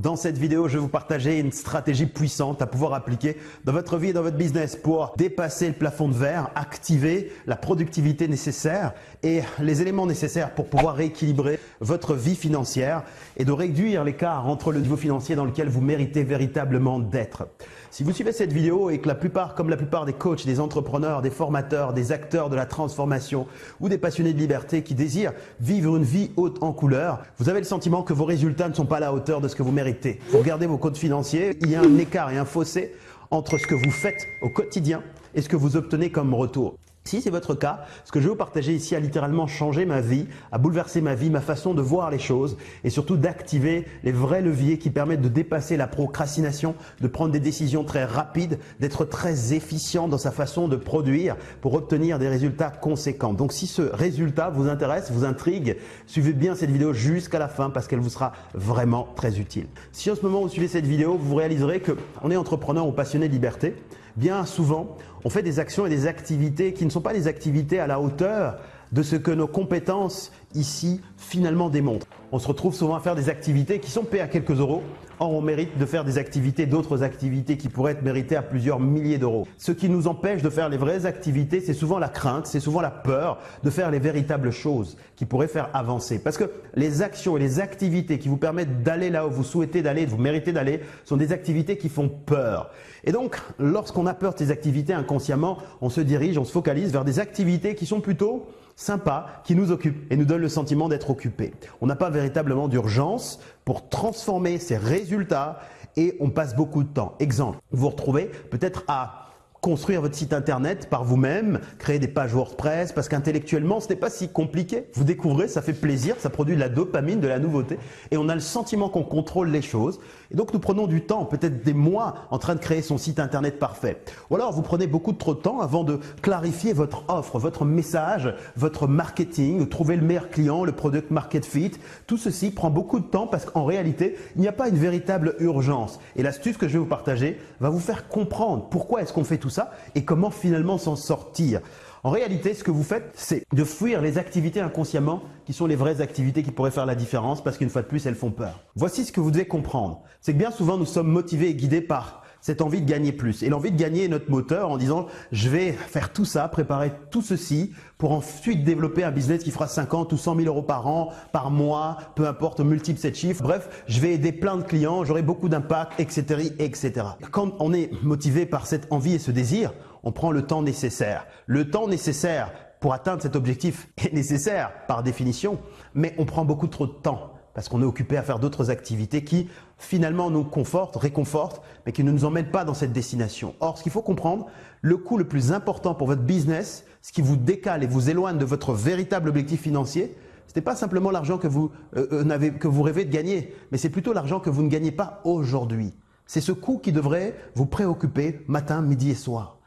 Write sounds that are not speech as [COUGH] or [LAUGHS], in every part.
Dans cette vidéo, je vais vous partager une stratégie puissante à pouvoir appliquer dans votre vie et dans votre business pour dépasser le plafond de verre, activer la productivité nécessaire et les éléments nécessaires pour pouvoir rééquilibrer votre vie financière et de réduire l'écart entre le niveau financier dans lequel vous méritez véritablement d'être. Si vous suivez cette vidéo et que la plupart, comme la plupart des coachs, des entrepreneurs, des formateurs, des acteurs de la transformation ou des passionnés de liberté qui désirent vivre une vie haute en couleur, vous avez le sentiment que vos résultats ne sont pas à la hauteur de ce que vous méritez. Vous regardez vos comptes financiers, il y a un écart et un fossé entre ce que vous faites au quotidien et ce que vous obtenez comme retour. Si c'est votre cas, ce que je vais vous partager ici a littéralement changé ma vie, a bouleversé ma vie, ma façon de voir les choses et surtout d'activer les vrais leviers qui permettent de dépasser la procrastination, de prendre des décisions très rapides, d'être très efficient dans sa façon de produire pour obtenir des résultats conséquents. Donc si ce résultat vous intéresse, vous intrigue, suivez bien cette vidéo jusqu'à la fin parce qu'elle vous sera vraiment très utile. Si en ce moment vous suivez cette vidéo, vous réaliserez qu'on est entrepreneur ou passionné de liberté, bien souvent, on fait des actions et des activités qui ne sont pas des activités à la hauteur de ce que nos compétences ici finalement démontrent. On se retrouve souvent à faire des activités qui sont payées à quelques euros, or on mérite de faire des activités, d'autres activités qui pourraient être méritées à plusieurs milliers d'euros. Ce qui nous empêche de faire les vraies activités, c'est souvent la crainte, c'est souvent la peur de faire les véritables choses qui pourraient faire avancer. Parce que les actions et les activités qui vous permettent d'aller là où vous souhaitez d'aller, vous méritez d'aller, sont des activités qui font peur. Et donc, lorsqu'on a peur de ces activités inconsciemment, on se dirige, on se focalise vers des activités qui sont plutôt sympas, qui nous occupent et nous donnent le sentiment d'être occupés. On n'a pas véritablement d'urgence pour transformer ces résultats et on passe beaucoup de temps. Exemple, vous vous retrouvez peut-être à construire votre site internet par vous-même, créer des pages WordPress, parce qu'intellectuellement, ce n'est pas si compliqué. Vous découvrez, ça fait plaisir, ça produit de la dopamine, de la nouveauté, et on a le sentiment qu'on contrôle les choses. Et donc, nous prenons du temps, peut-être des mois, en train de créer son site internet parfait. Ou alors, vous prenez beaucoup trop de temps avant de clarifier votre offre, votre message, votre marketing, trouver le meilleur client, le product market fit. Tout ceci prend beaucoup de temps parce qu'en réalité, il n'y a pas une véritable urgence. Et l'astuce que je vais vous partager va vous faire comprendre pourquoi est-ce qu'on fait tout ça et comment finalement s'en sortir. En réalité, ce que vous faites, c'est de fuir les activités inconsciemment qui sont les vraies activités qui pourraient faire la différence parce qu'une fois de plus, elles font peur. Voici ce que vous devez comprendre. C'est que bien souvent, nous sommes motivés et guidés par cette envie de gagner plus. Et l'envie de gagner est notre moteur en disant je vais faire tout ça, préparer tout ceci pour ensuite développer un business qui fera 50 ou 100 000 euros par an, par mois, peu importe, multiple cette chiffre. Bref, je vais aider plein de clients, j'aurai beaucoup d'impact, etc., etc. Quand on est motivé par cette envie et ce désir, on prend le temps nécessaire. Le temps nécessaire pour atteindre cet objectif est nécessaire par définition, mais on prend beaucoup trop de temps parce qu'on est occupé à faire d'autres activités qui finalement nous confortent, réconfortent, mais qui ne nous emmènent pas dans cette destination. Or, ce qu'il faut comprendre, le coût le plus important pour votre business, ce qui vous décale et vous éloigne de votre véritable objectif financier, ce n'est pas simplement l'argent que, vous, euh, euh, que vous rêvez de gagner, mais c'est plutôt l'argent que vous ne gagnez pas aujourd'hui. C'est ce coût qui devrait vous préoccuper matin, midi et soir.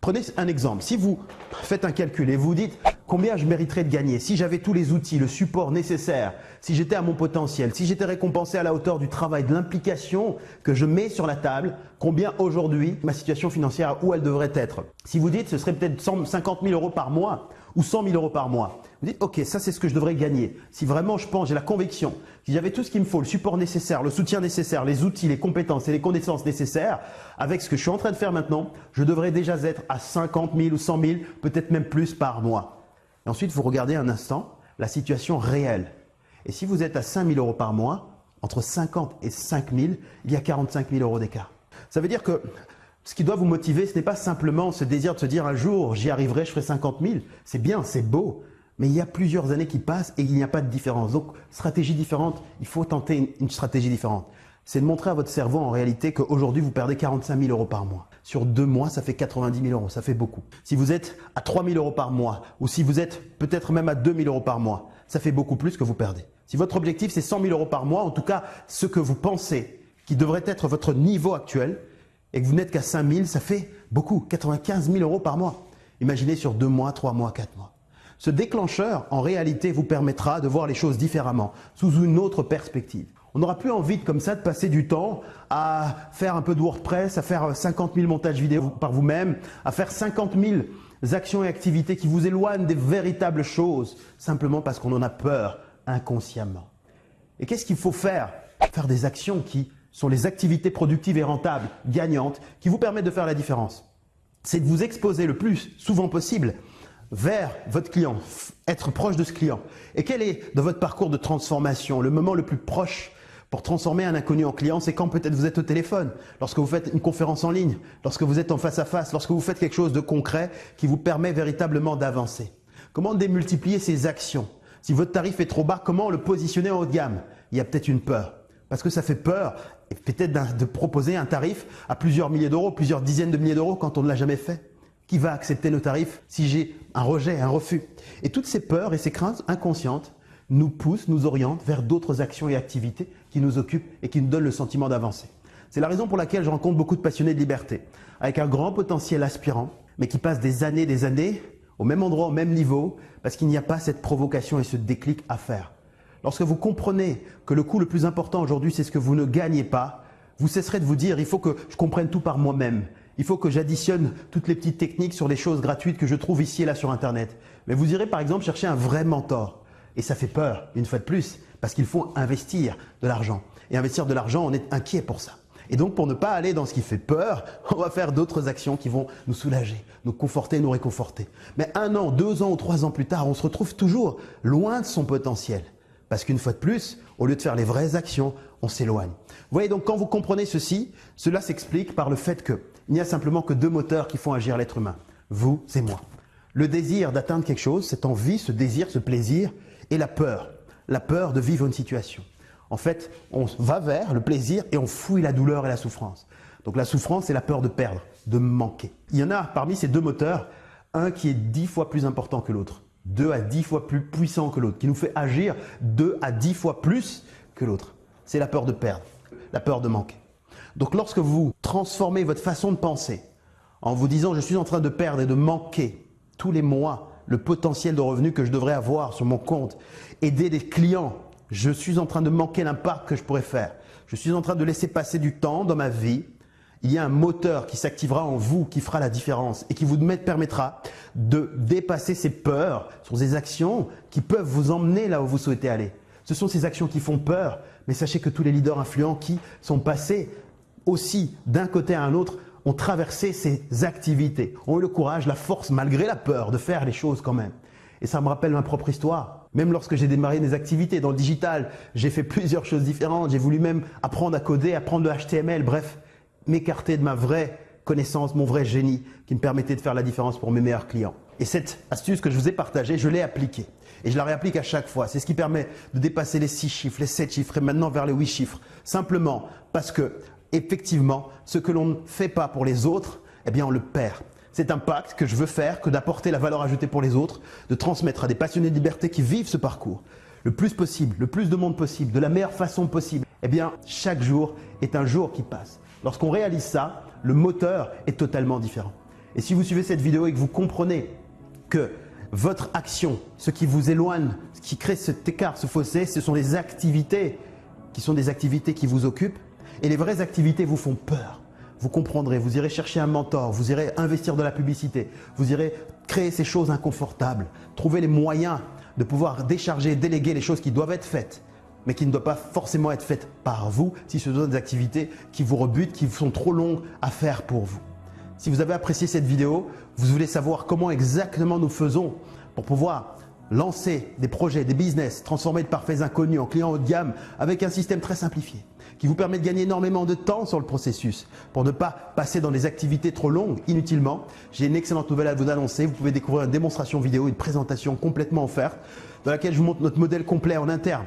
Prenez un exemple. Si vous faites un calcul et vous dites combien je mériterais de gagner si j'avais tous les outils, le support nécessaire, si j'étais à mon potentiel, si j'étais récompensé à la hauteur du travail, de l'implication que je mets sur la table, combien aujourd'hui ma situation financière, où elle devrait être? Si vous dites ce serait peut-être 50 000 euros par mois ou 100 000 euros par mois, vous dites ok, ça c'est ce que je devrais gagner. Si vraiment je pense, j'ai la conviction, si j'avais tout ce qu'il me faut, le support nécessaire, le soutien nécessaire, les outils, les compétences et les connaissances nécessaires, avec ce que je suis en train de faire maintenant, je devrais déjà être à 50 000 ou 100 000, peut-être même plus par mois. Ensuite, vous regardez un instant la situation réelle. Et si vous êtes à 5 000 euros par mois, entre 50 et 5 000, il y a 45 000 euros d'écart. Ça veut dire que ce qui doit vous motiver, ce n'est pas simplement ce désir de se dire un jour j'y arriverai, je ferai 50 000. C'est bien, c'est beau, mais il y a plusieurs années qui passent et il n'y a pas de différence. Donc, stratégie différente, il faut tenter une stratégie différente c'est de montrer à votre cerveau en réalité qu'aujourd'hui vous perdez 45 000 euros par mois. Sur deux mois, ça fait 90 000 euros, ça fait beaucoup. Si vous êtes à 3 000 euros par mois ou si vous êtes peut-être même à 2 000 euros par mois, ça fait beaucoup plus que vous perdez. Si votre objectif c'est 100 000 euros par mois, en tout cas ce que vous pensez qui devrait être votre niveau actuel et que vous n'êtes qu'à 5 000, ça fait beaucoup, 95 000 euros par mois. Imaginez sur deux mois, trois mois, quatre mois. Ce déclencheur, en réalité, vous permettra de voir les choses différemment, sous une autre perspective. On n'aura plus envie comme ça de passer du temps à faire un peu de WordPress, à faire 50 000 montages vidéo par vous-même, à faire 50 000 actions et activités qui vous éloignent des véritables choses, simplement parce qu'on en a peur inconsciemment. Et qu'est-ce qu'il faut faire? Faire des actions qui sont les activités productives et rentables, gagnantes, qui vous permettent de faire la différence. C'est de vous exposer le plus souvent possible vers votre client, être proche de ce client. Et quel est, dans votre parcours de transformation, le moment le plus proche pour transformer un inconnu en client, c'est quand peut-être vous êtes au téléphone, lorsque vous faites une conférence en ligne, lorsque vous êtes en face à face, lorsque vous faites quelque chose de concret qui vous permet véritablement d'avancer. Comment démultiplier ces actions? Si votre tarif est trop bas, comment le positionner en haut de gamme? Il y a peut-être une peur. Parce que ça fait peur peut-être de proposer un tarif à plusieurs milliers d'euros, plusieurs dizaines de milliers d'euros quand on ne l'a jamais fait. Qui va accepter nos tarifs si j'ai un rejet, un refus? Et toutes ces peurs et ces craintes inconscientes nous poussent, nous orientent vers d'autres actions et activités qui nous occupent et qui nous donnent le sentiment d'avancer. C'est la raison pour laquelle je rencontre beaucoup de passionnés de liberté, avec un grand potentiel aspirant, mais qui passent des années, des années au même endroit, au même niveau, parce qu'il n'y a pas cette provocation et ce déclic à faire. Lorsque vous comprenez que le coût le plus important aujourd'hui, c'est ce que vous ne gagnez pas, vous cesserez de vous dire, il faut que je comprenne tout par moi-même. Il faut que j'additionne toutes les petites techniques sur les choses gratuites que je trouve ici et là sur Internet. Mais vous irez par exemple chercher un vrai mentor. Et ça fait peur, une fois de plus, parce qu'il faut investir de l'argent. Et investir de l'argent, on est inquiet pour ça. Et donc, pour ne pas aller dans ce qui fait peur, [LAUGHS] on va faire d'autres actions qui vont nous soulager, nous conforter, nous réconforter. Mais un an, deux ans ou trois ans plus tard, on se retrouve toujours loin de son potentiel. Parce qu'une fois de plus, au lieu de faire les vraies actions, on s'éloigne. Vous voyez donc quand vous comprenez ceci, cela s'explique par le fait qu'il n'y a simplement que deux moteurs qui font agir l'être humain, vous et moi. Le désir d'atteindre quelque chose, cette envie, ce désir, ce plaisir, et la peur, la peur de vivre une situation. En fait, on va vers le plaisir et on fouille la douleur et la souffrance. Donc la souffrance, c'est la peur de perdre, de manquer. Il y en a parmi ces deux moteurs, un qui est dix fois plus important que l'autre. 2 à 10 fois plus puissant que l'autre, qui nous fait agir 2 à 10 fois plus que l'autre. C'est la peur de perdre, la peur de manquer. Donc lorsque vous transformez votre façon de penser en vous disant je suis en train de perdre et de manquer tous les mois le potentiel de revenus que je devrais avoir sur mon compte, aider des clients, je suis en train de manquer l'impact que je pourrais faire, je suis en train de laisser passer du temps dans ma vie. Il y a un moteur qui s'activera en vous, qui fera la différence et qui vous permettra de dépasser ces peurs sur des actions qui peuvent vous emmener là où vous souhaitez aller. Ce sont ces actions qui font peur, mais sachez que tous les leaders influents qui sont passés aussi d'un côté à un autre ont traversé ces activités, ont eu le courage, la force, malgré la peur, de faire les choses quand même. Et ça me rappelle ma propre histoire. Même lorsque j'ai démarré mes activités dans le digital, j'ai fait plusieurs choses différentes. J'ai voulu même apprendre à coder, apprendre le HTML, bref m'écarter de ma vraie connaissance, mon vrai génie qui me permettait de faire la différence pour mes meilleurs clients. Et cette astuce que je vous ai partagée, je l'ai appliquée. Et je la réapplique à chaque fois. C'est ce qui permet de dépasser les 6 chiffres, les 7 chiffres et maintenant vers les 8 chiffres. Simplement parce que, effectivement, ce que l'on ne fait pas pour les autres, eh bien, on le perd. C'est un pacte que je veux faire, que d'apporter la valeur ajoutée pour les autres, de transmettre à des passionnés de liberté qui vivent ce parcours le plus possible, le plus de monde possible, de la meilleure façon possible. Eh bien, chaque jour est un jour qui passe. Lorsqu'on réalise ça, le moteur est totalement différent. Et si vous suivez cette vidéo et que vous comprenez que votre action, ce qui vous éloigne, ce qui crée cet écart, ce fossé, ce sont les activités qui sont des activités qui vous occupent et les vraies activités vous font peur. Vous comprendrez, vous irez chercher un mentor, vous irez investir dans la publicité, vous irez créer ces choses inconfortables, trouver les moyens de pouvoir décharger, déléguer les choses qui doivent être faites mais qui ne doit pas forcément être faite par vous si ce sont des activités qui vous rebutent, qui sont trop longues à faire pour vous. Si vous avez apprécié cette vidéo, vous voulez savoir comment exactement nous faisons pour pouvoir lancer des projets, des business, transformer de parfaits inconnus en clients haut de gamme avec un système très simplifié qui vous permet de gagner énormément de temps sur le processus pour ne pas passer dans des activités trop longues inutilement. J'ai une excellente nouvelle à vous annoncer. Vous pouvez découvrir une démonstration vidéo, une présentation complètement offerte dans laquelle je vous montre notre modèle complet en interne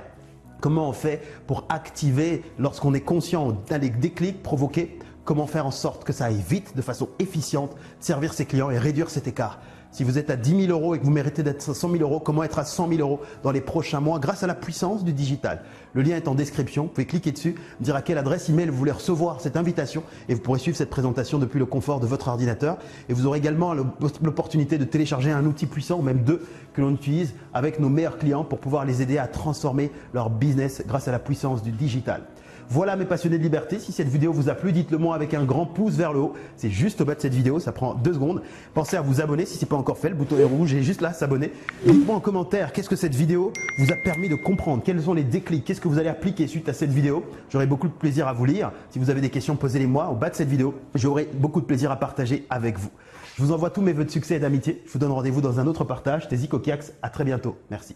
Comment on fait pour activer, lorsqu'on est conscient d'un déclic provoqué, comment faire en sorte que ça aille vite, de façon efficiente, servir ses clients et réduire cet écart? Si vous êtes à 10 000 euros et que vous méritez d'être à 100 000 euros, comment être à 100 000 euros dans les prochains mois grâce à la puissance du digital? Le lien est en description, vous pouvez cliquer dessus, dire à quelle adresse email vous voulez recevoir cette invitation et vous pourrez suivre cette présentation depuis le confort de votre ordinateur. Et vous aurez également l'opportunité de télécharger un outil puissant, ou même deux, que l'on utilise avec nos meilleurs clients pour pouvoir les aider à transformer leur business grâce à la puissance du digital. Voilà mes passionnés de liberté. Si cette vidéo vous a plu, dites-le moi avec un grand pouce vers le haut. C'est juste au bas de cette vidéo, ça prend deux secondes. Pensez à vous abonner si ce n'est pas encore fait. Le bouton est rouge et juste là, s'abonner. Dites-moi en commentaire qu'est-ce que cette vidéo vous a permis de comprendre? Quels sont les déclics? Qu'est-ce que vous allez appliquer suite à cette vidéo? J'aurai beaucoup de plaisir à vous lire. Si vous avez des questions, posez-les moi au bas de cette vidéo. J'aurai beaucoup de plaisir à partager avec vous. Je vous envoie tous mes voeux de succès et d'amitié. Je vous donne rendez-vous dans un autre partage. Zico Kiax. À très bientôt. Merci.